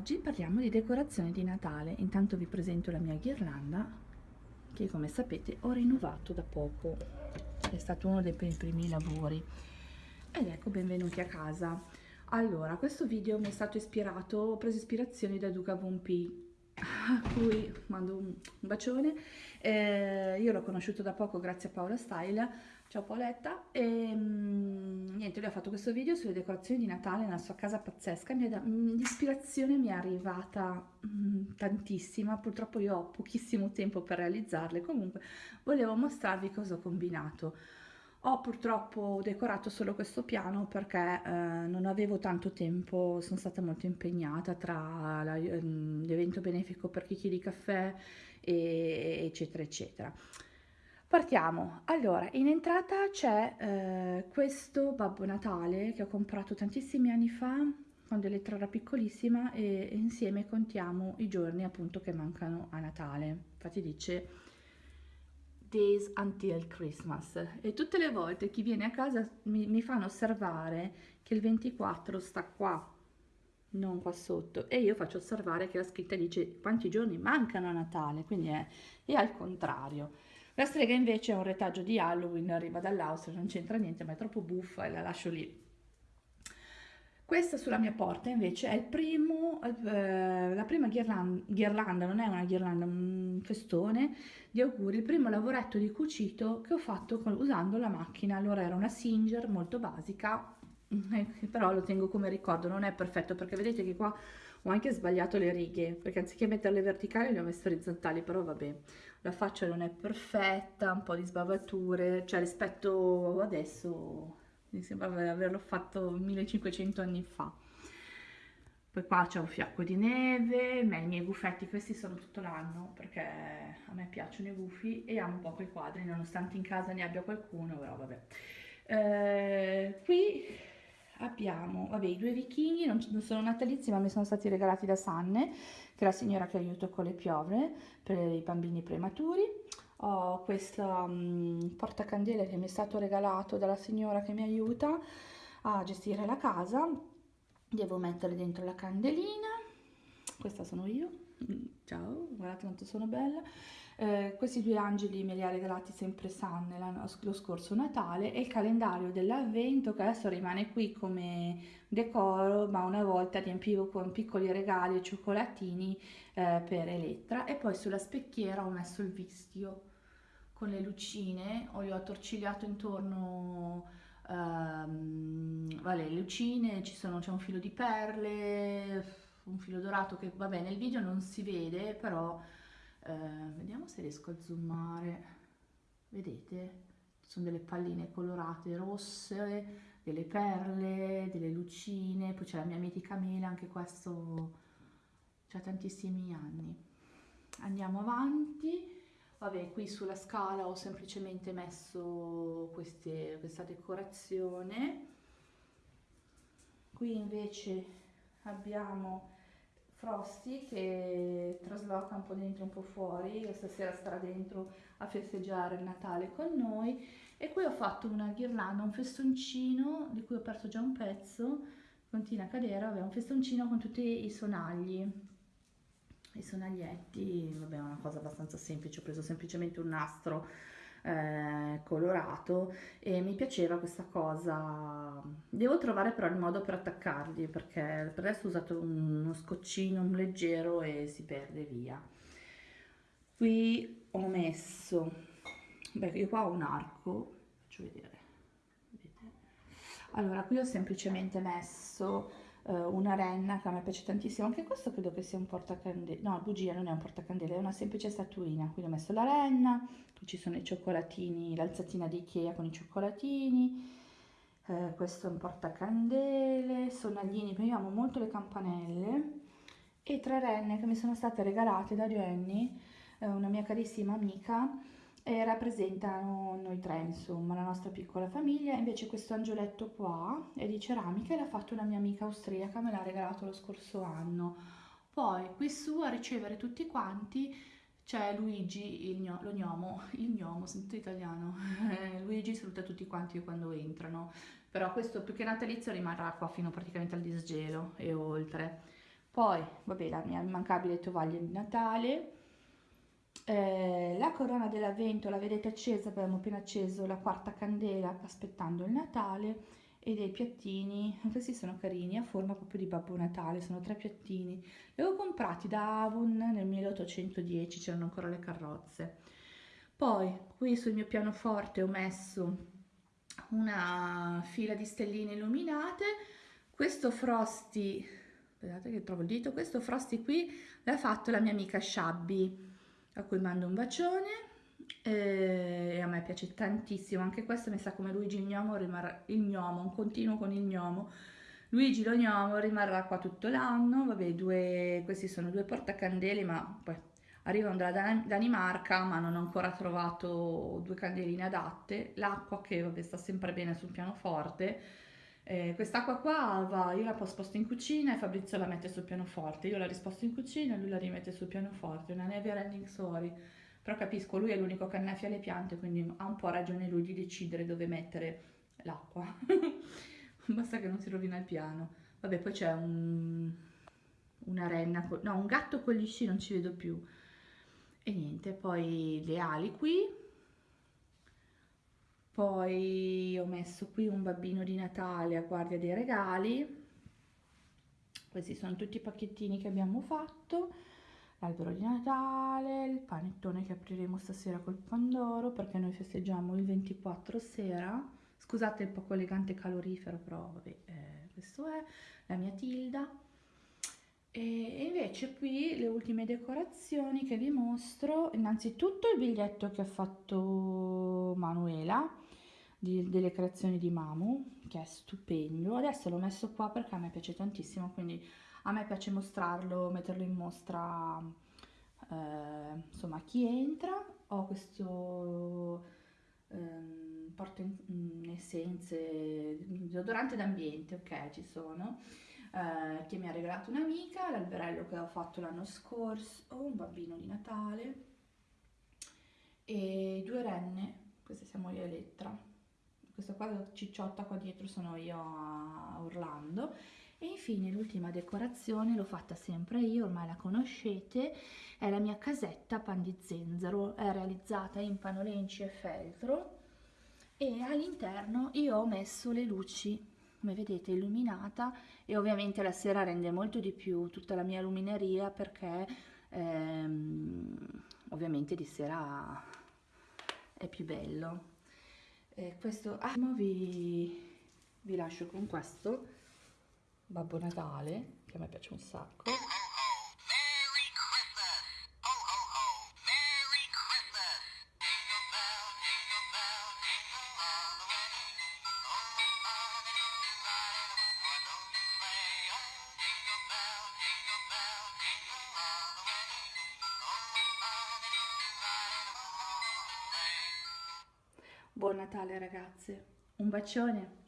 Oggi parliamo di decorazione di Natale, intanto vi presento la mia ghirlanda che come sapete ho rinnovato da poco, è stato uno dei miei primi lavori. Ed ecco benvenuti a casa. Allora, questo video mi è stato ispirato, ho preso ispirazione da Duca Von P a cui mando un, bacione, eh, io l'ho conosciuto da poco grazie a Paola Style Ciao Paoletta, e mm, niente, lui ha fatto questo video sulle decorazioni di Natale nella sua casa pazzesca, mm, l'ispirazione mi è arrivata mm, tantissima, purtroppo io ho pochissimo tempo per realizzarle, comunque volevo mostrarvi cosa ho combinato. Ho purtroppo decorato solo questo piano perché eh, non avevo tanto tempo, sono stata molto impegnata tra l'evento benefico per chicchi di caffè, e, eccetera, eccetera. Partiamo, allora in entrata c'è eh, questo Babbo Natale che ho comprato tantissimi anni fa quando Elettra era piccolissima e insieme contiamo i giorni appunto che mancano a Natale, infatti dice Days Until Christmas e tutte le volte chi viene a casa mi, mi fanno osservare che il 24 sta qua, non qua sotto. E io faccio osservare che la scritta dice quanti giorni mancano a Natale, quindi è, è al contrario. La strega invece è un retaggio di Halloween, arriva dall'Austria, non c'entra niente, ma è troppo buffa e la lascio lì. Questa sulla mia porta invece è primo, eh, la prima ghirlanda, ghirlanda, non è una ghirlanda, un festone di auguri, il primo lavoretto di cucito che ho fatto con, usando la macchina. Allora era una Singer molto basica, però lo tengo come ricordo, non è perfetto perché vedete che qua ho anche sbagliato le righe, perché anziché metterle verticali le ho messe orizzontali, però vabbè la faccia non è perfetta, un po' di sbavature, cioè rispetto adesso mi sembra averlo fatto 1500 anni fa. Poi qua c'è un fiacco di neve, i miei guffetti, questi sono tutto l'anno perché a me piacciono i gufi e amo poco i quadri, nonostante in casa ne abbia qualcuno, però vabbè. Eh, qui abbiamo, vabbè, i due vichinghi, non, non, sono natalizi ma mi sono stati regalati da Sanne, che è la signora che aiuto con le piove per i bambini prematuri. Ho questo um, portacandele che mi è stato regalato dalla signora che mi aiuta a gestire la casa. Devo mettere dentro la candelina, questa sono io, ciao, guardate quanto sono bella. Eh, questi due angeli me li ha regalati sempre San lo scorso Natale e il calendario dell'avvento che adesso rimane qui come decoro ma una volta riempivo con piccoli regali e cioccolatini eh, per Elettra e poi sulla specchiera ho messo il vistio con le lucine, ho, ho attorcigliato intorno um, vale, le lucine, c'è un filo di perle, un filo dorato che vabbè nel video non si vede però eh, vediamo se riesco a zoomare. Vedete? Sono delle palline colorate rosse delle perle delle lucine poi c'è la mia mitica mela anche questo c'ha tantissimi anni. Andiamo avanti. Vabbè qui sulla scala ho semplicemente messo queste, questa decorazione. Qui invece abbiamo Frosty che trasloca un po' dentro e un po' fuori, stasera starà dentro a festeggiare il Natale con noi. E qui ho fatto una ghirlanda, un festoncino di cui ho perso già un pezzo, continua a cadere, vabbè un festoncino con tutti i sonagli, i sonaglietti, vabbè è una cosa abbastanza semplice, ho preso semplicemente un nastro eh, colorato e mi piaceva questa cosa. Devo trovare però il modo per attaccarli perché per adesso ho usato uno scoccino un leggero e si perde via. Qui ho messo beh io qua ho un arco faccio vedere. Allora qui ho semplicemente messo uh, una renna che a me piace tantissimo. Anche questo credo che sia un portacandele no bugia non è un portacandele è una semplice statuina. Quindi ho messo la renna qui ci sono i cioccolatini l'alzatina di Ikea con i cioccolatini eh, questo è un portacandele sonaglini io amo molto le campanelle e tre renne che mi sono state regalate da Jenny eh, una mia carissima amica e rappresentano noi tre, insomma, la nostra piccola famiglia. Invece questo angioletto qua è di ceramica e l'ha fatto una mia amica austriaca, me l'ha regalato lo scorso anno. Poi qui su a ricevere tutti quanti c'è Luigi, il lo gnomo, il gnomo, sento italiano, Luigi saluta tutti quanti quando entrano, però questo più che natalizio rimarrà qua fino praticamente al disgelo e oltre. poi vabbè la mia immancabile tovaglia di Natale eh, la corona dell'avvento la vedete accesa abbiamo appena acceso la quarta candela aspettando il Natale e dei piattini questi sono carini a forma proprio di Babbo Natale sono tre piattini. Li avevo comprati da Avon nel 1810 c'erano ancora le carrozze. Poi qui sul mio pianoforte ho messo una fila di stelline illuminate. Questo Frosty aspettate che trovo il dito questo Frosty qui l'ha fatto la mia amica Shabby a cui mando un bacione e a me piace tantissimo. Anche questo mi sa come Luigi il gnomo rimarrà il gnomo un continuo con il gnomo. Luigi lo gnomo rimarrà qua tutto l'anno. Vabbè due questi sono due portacandele ma poi arrivano dalla Danimarca ma non ho ancora trovato due candeline adatte. L'acqua che vabbè sta sempre bene sul pianoforte eh, quest'acqua qua va, io la sposto in cucina e Fabrizio la mette sul pianoforte io la risposto in cucina e lui la rimette sul pianoforte una never ending story però capisco, lui è l'unico che annaffia le piante, quindi ha un po' ragione lui di decidere dove mettere l'acqua. Basta che non si rovina il piano. Vabbè, poi c'è un, una renna, no, un gatto con gli sci, non ci vedo più. E niente, poi le ali qui. Poi ho messo qui un babbino di Natale a guardia dei regali. Questi sono tutti i pacchettini che abbiamo fatto l'albero di Natale, il panettone che apriremo stasera col pandoro perché noi festeggiamo il 24 sera. Scusate il poco elegante calorifero, però vabbè, eh, questo è la mia Tilda. E invece qui le ultime decorazioni che vi mostro, innanzitutto il biglietto che ha fatto Manuela di, delle creazioni di Mamu, che è stupendo. Adesso l'ho messo qua perché a me piace tantissimo, quindi a me piace mostrarlo, metterlo in mostra eh, insomma chi entra, ho questo ehm, porto in, in essenze, deodorante d'ambiente, ok ci sono, eh, che mi ha regalato un'amica, l'alberello che ho fatto l'anno scorso, un bambino di Natale e due renne, queste siamo io Elettra, questa qua cicciotta qua dietro sono io a Orlando. E infine l'ultima decorazione l'ho fatta sempre io, ormai la conoscete, è la mia casetta pan di zenzero, è realizzata in panolenci e feltro. E all'interno io ho messo le luci, come vedete illuminata. E ovviamente la sera rende molto di più tutta la mia lumineria perché ehm, ovviamente di sera è più bello. E questo ah, vi, vi lascio con questo Babbo Natale, che a me piace un sacco. Buon Natale ragazze, un bacione!